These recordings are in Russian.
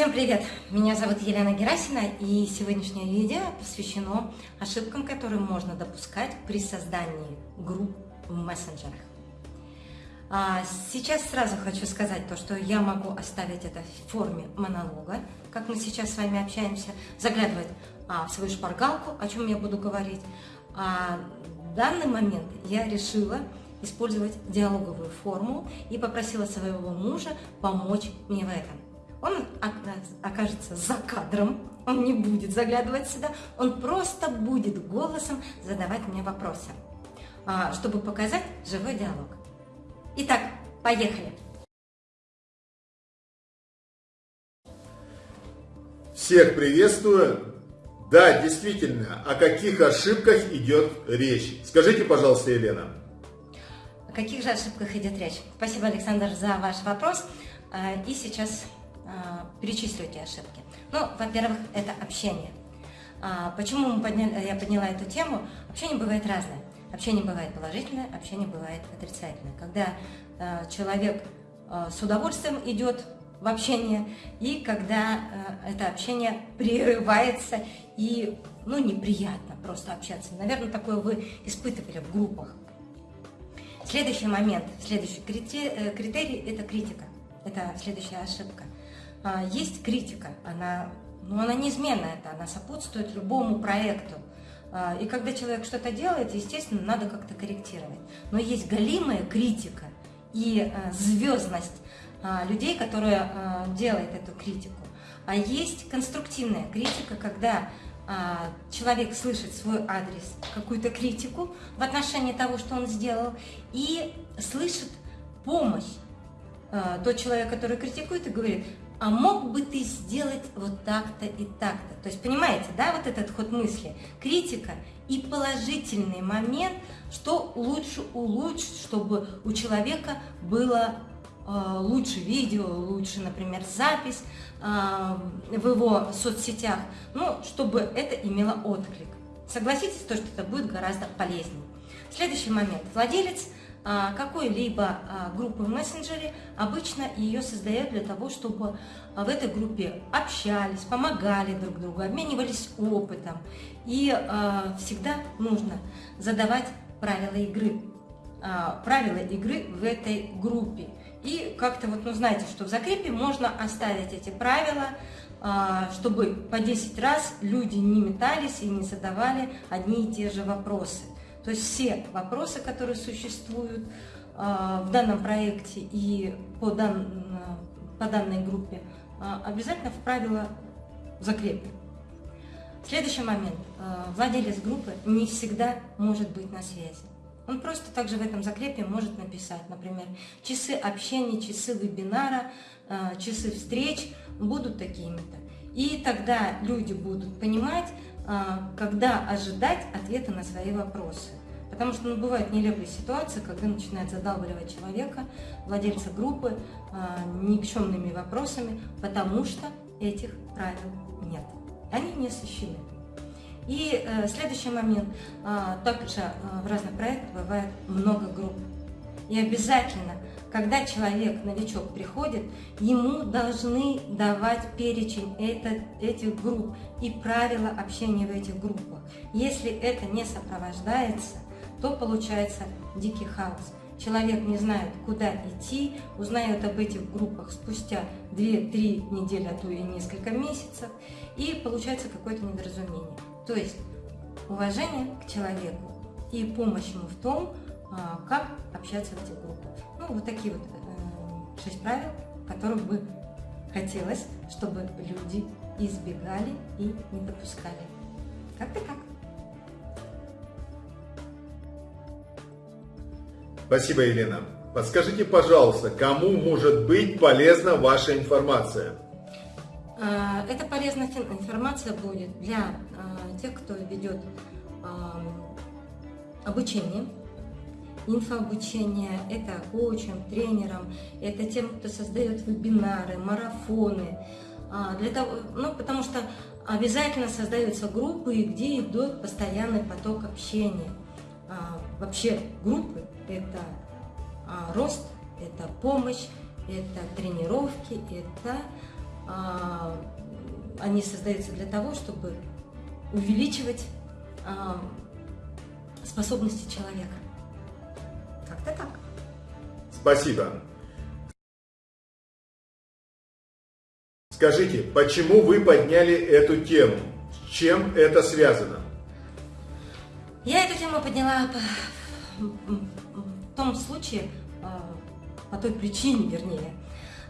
Всем привет! Меня зовут Елена Герасина, и сегодняшнее видео посвящено ошибкам, которые можно допускать при создании групп в мессенджерах. А, сейчас сразу хочу сказать то, что я могу оставить это в форме монолога, как мы сейчас с вами общаемся, заглядывать а, в свою шпаргалку, о чем я буду говорить. А в данный момент я решила использовать диалоговую форму и попросила своего мужа помочь мне в этом. Он окажется за кадром, он не будет заглядывать сюда, он просто будет голосом задавать мне вопросы, а, чтобы показать живой диалог. Итак, поехали! Всех приветствую! Да, действительно, о каких ошибках идет речь? Скажите, пожалуйста, Елена. О каких же ошибках идет речь? Спасибо, Александр, за ваш вопрос. А, и сейчас перечислю эти ошибки. Ну, во-первых, это общение. А, почему мы подняли, я подняла эту тему? Общение бывает разное. Общение бывает положительное, общение бывает отрицательное. Когда а, человек с удовольствием идет в общение, и когда это общение прерывается, и ну, неприятно просто общаться. Наверное, такое вы испытывали в группах. Следующий момент, следующий э, критерий – это критика. Это следующая ошибка. А, есть критика, она, ну, она неизменная, это, она сопутствует любому проекту. А, и когда человек что-то делает, естественно, надо как-то корректировать. Но есть галимая критика и а, звездность людей, которые делают эту критику. А есть конструктивная критика, когда человек слышит свой адрес, какую-то критику в отношении того, что он сделал, и слышит помощь. Тот человек, который критикует и говорит, а мог бы ты сделать вот так-то и так-то. То есть, понимаете, да, вот этот ход мысли, критика и положительный момент, что лучше улучшить, чтобы у человека было э, лучше видео, лучше, например, запись э, в его соцсетях, ну, чтобы это имело отклик. Согласитесь, то, что это будет гораздо полезнее. Следующий момент. Владелец – какой-либо а, группы в мессенджере, обычно ее создают для того, чтобы а, в этой группе общались, помогали друг другу, обменивались опытом. И всегда нужно задавать правила игры. Правила игры в этой группе. И как-то вот, ну знаете, что в закрепе можно оставить эти правила, чтобы по 10 раз люди не метались и не задавали одни и те же вопросы. То есть все вопросы, которые существуют а, в данном проекте и по, дан, по данной группе, а, обязательно в правила закрепим. Следующий момент. А, владелец группы не всегда может быть на связи. Он просто также в этом закрепе может написать, например, часы общения, часы вебинара, часы встреч будут такими-то. И тогда люди будут понимать, когда ожидать ответа на свои вопросы. Потому что ну, бывают нелепые ситуации, когда начинает задалбливать человека, владельца группы, а, никчемными вопросами, потому что этих правил нет. Они не освещены. И э, следующий момент. Э, также э, в разных проектах бывает много групп. И обязательно когда человек, новичок, приходит, ему должны давать перечень это, этих групп и правила общения в этих группах. Если это не сопровождается, то получается дикий хаос. Человек не знает, куда идти, узнает об этих группах спустя 2-3 недели, а то и несколько месяцев, и получается какое-то недоразумение. То есть уважение к человеку и помощь ему в том, как общаться в этих группах. Ну, вот такие вот э, шесть правил, которых бы хотелось, чтобы люди избегали и не допускали. Как-то так. Спасибо, Елена. Подскажите, пожалуйста, кому может быть полезна ваша информация? А, эта полезная информация будет для а, тех, кто ведет обучение инфообучение, это коучем, тренером, это тем, кто создает вебинары, марафоны. А, для того, ну, потому что обязательно создаются группы, где идет постоянный поток общения. А, вообще группы – это а, рост, это помощь, это тренировки, это они создаются для того, чтобы увеличивать способности человека. Как-то так. Спасибо. Скажите, почему вы подняли эту тему? С чем это связано? Я эту тему подняла по, в том случае, а, по той причине, вернее,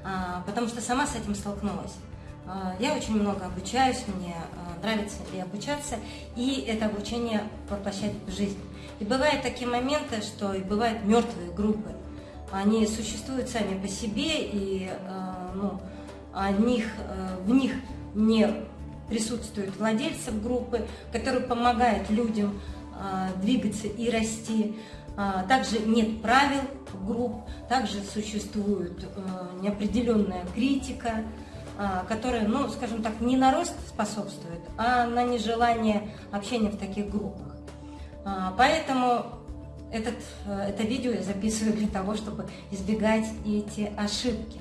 а, потому что сама с этим столкнулась. А, я очень много обучаюсь, мне нравится и обучаться, и это обучение воплощать в жизнь. И бывают такие моменты, что и бывают мертвые группы. Они существуют сами по себе, и ну, о них, в них не присутствуют владельцев группы, которые помогают людям а, двигаться и расти. А, также нет правил групп, также существует а, неопределенная критика, которая, ну, скажем так, не на рост способствует, а на нежелание общения в таких группах. Поэтому этот, это видео я записываю для того, чтобы избегать эти ошибки.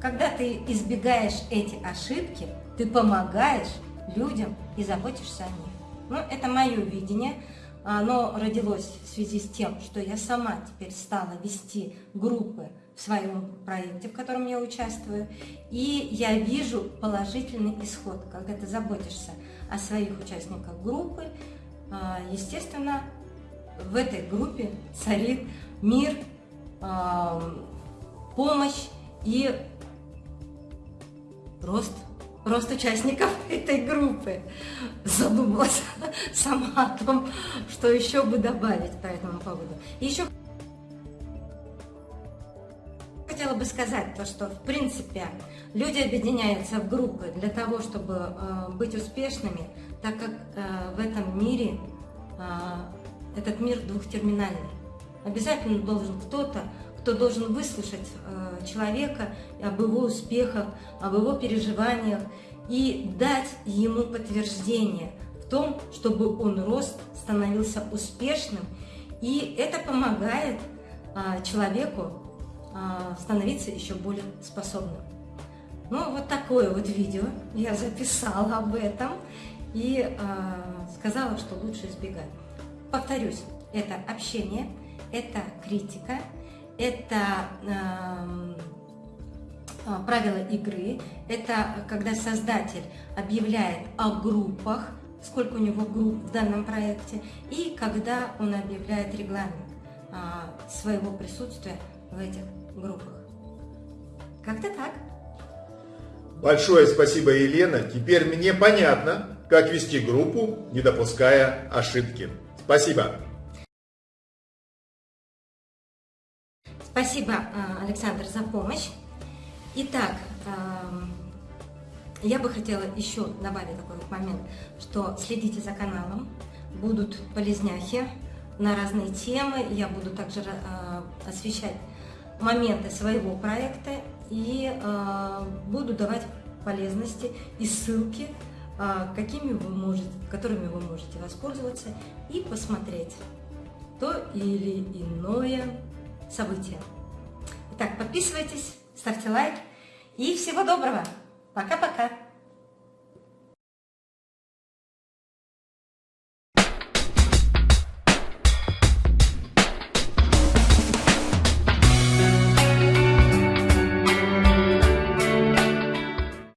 Когда ты избегаешь эти ошибки, ты помогаешь людям и заботишься о них. Ну, это мое видение. Оно родилось в связи с тем, что я сама теперь стала вести группы в своем проекте, в котором я участвую. И я вижу положительный исход, когда ты заботишься о своих участниках группы. А, естественно, в этой группе царит мир, помощь и рост рост участников этой группы. Задумалась сама о том, что еще бы добавить по этому поводу. Еще хотела бы сказать то, что в принципе люди объединяются в группы для того, чтобы э, быть успешными, так как э, в этом мире э, этот мир двухтерминальный. Обязательно должен кто-то кто должен выслушать э, человека об его успехах, об его переживаниях и дать ему подтверждение в том, чтобы он рос, становился успешным. И это помогает э, человеку э, становиться еще более способным. Ну, вот такое вот видео я записала об этом и э, сказала, что лучше избегать. Повторюсь, это общение, это критика, это эм, а, правила игры, это когда создатель объявляет о группах, сколько у него групп в данном проекте, и когда он объявляет регламент а, своего присутствия в этих группах. Как-то так. Большое спасибо, Елена. Теперь мне понятно, как вести группу, не допуская ошибки. Спасибо. Спасибо, э, Александр, за помощь. Итак, эм, я бы хотела еще добавить такой вот момент, что следите за каналом, будут полезняхи на разные темы, я буду также э, освещать моменты своего проекта и э, буду давать полезности и ссылки, какими вы можете, которыми вы можете воспользоваться и посмотреть то или иное события. Итак, подписывайтесь, ставьте лайк и всего доброго. Пока-пока.